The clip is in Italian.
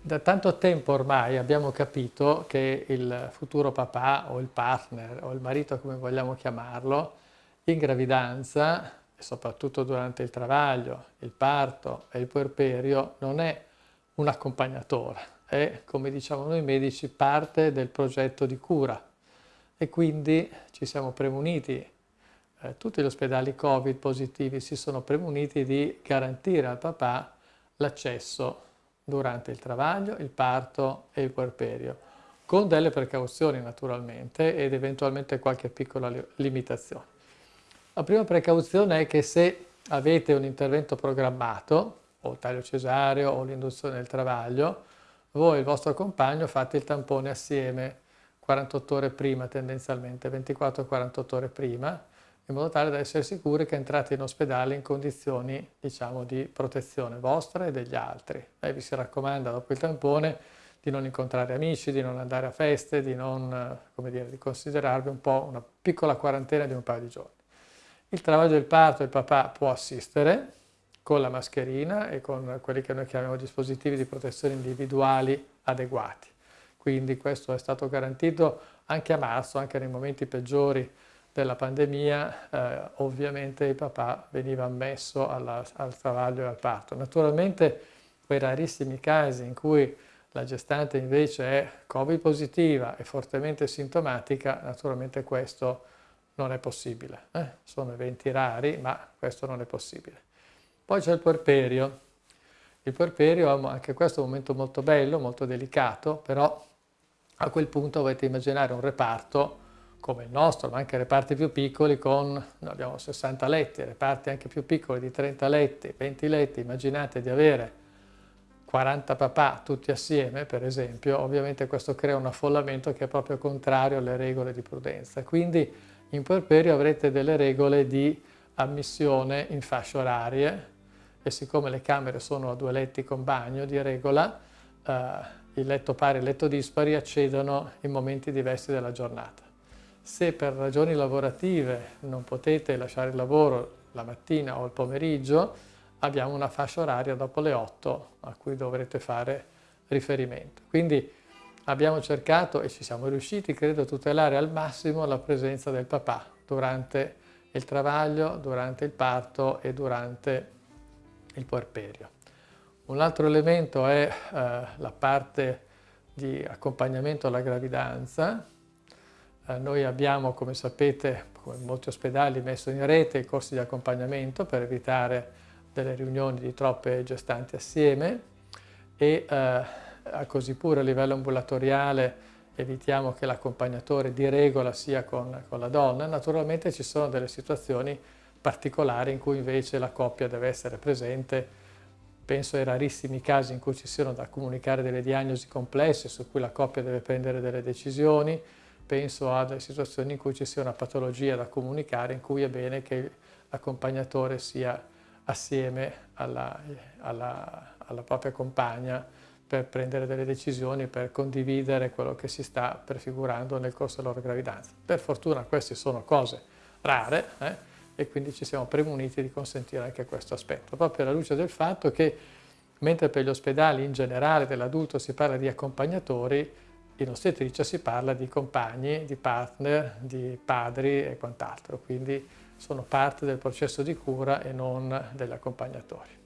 Da tanto tempo ormai abbiamo capito che il futuro papà o il partner o il marito come vogliamo chiamarlo in gravidanza e soprattutto durante il travaglio, il parto e il puerperio non è un accompagnatore, è come diciamo noi medici parte del progetto di cura. E quindi ci siamo premuniti, eh, tutti gli ospedali Covid positivi si sono premuniti di garantire al papà l'accesso durante il travaglio, il parto e il puerperio, con delle precauzioni naturalmente ed eventualmente qualche piccola limitazione. La prima precauzione è che se avete un intervento programmato, o il taglio cesareo o l'induzione del travaglio, voi e il vostro compagno fate il tampone assieme 48 ore prima tendenzialmente, 24-48 ore prima, in modo tale da essere sicuri che entrate in ospedale in condizioni diciamo, di protezione vostra e degli altri. E vi si raccomanda dopo il tampone di non incontrare amici, di non andare a feste, di, non, dire, di considerarvi un po' una piccola quarantena di un paio di giorni. Il travaglio del parto il papà può assistere con la mascherina e con quelli che noi chiamiamo dispositivi di protezione individuali adeguati. Quindi questo è stato garantito anche a marzo, anche nei momenti peggiori della pandemia, eh, ovviamente il papà veniva ammesso alla, al travaglio e al parto. Naturalmente quei rarissimi casi in cui la gestante invece è Covid positiva e fortemente sintomatica, naturalmente questo non è possibile. Eh? Sono eventi rari, ma questo non è possibile. Poi c'è il puerperio. Il puerperio è anche questo un momento molto bello, molto delicato, però a quel punto dovete immaginare un reparto come il nostro, ma anche reparti più piccoli con, noi abbiamo 60 letti, reparti anche più piccoli di 30 letti, 20 letti, immaginate di avere 40 papà tutti assieme, per esempio, ovviamente questo crea un affollamento che è proprio contrario alle regole di prudenza. Quindi in puerperio avrete delle regole di ammissione in fasce orarie e siccome le camere sono a due letti con bagno di regola, eh, il letto pari e il letto dispari accedono in momenti diversi della giornata. Se per ragioni lavorative non potete lasciare il lavoro la mattina o il pomeriggio, abbiamo una fascia oraria dopo le 8 a cui dovrete fare riferimento. Quindi abbiamo cercato e ci siamo riusciti, credo, a tutelare al massimo la presenza del papà durante il travaglio, durante il parto e durante il puerperio. Un altro elemento è eh, la parte di accompagnamento alla gravidanza, noi abbiamo, come sapete, come molti ospedali, messo in rete i corsi di accompagnamento per evitare delle riunioni di troppe gestanti assieme e eh, così pure a livello ambulatoriale evitiamo che l'accompagnatore di regola sia con, con, la donna. Naturalmente ci sono delle situazioni particolari in cui invece la coppia deve essere presente. Penso ai rarissimi casi in cui ci siano da comunicare delle diagnosi complesse su cui la coppia deve prendere delle decisioni, penso a situazioni in cui ci sia una patologia da comunicare, in cui è bene che l'accompagnatore sia assieme alla, alla, alla propria compagna per prendere delle decisioni, per condividere quello che si sta prefigurando nel corso della loro gravidanza. Per fortuna queste sono cose rare eh, e quindi ci siamo premuniti di consentire anche questo aspetto, proprio alla luce del fatto che mentre per gli ospedali in generale dell'adulto si parla di accompagnatori, in ostetricia si parla di compagni, di partner, di padri e quant'altro, quindi sono parte del processo di cura e non degli accompagnatori.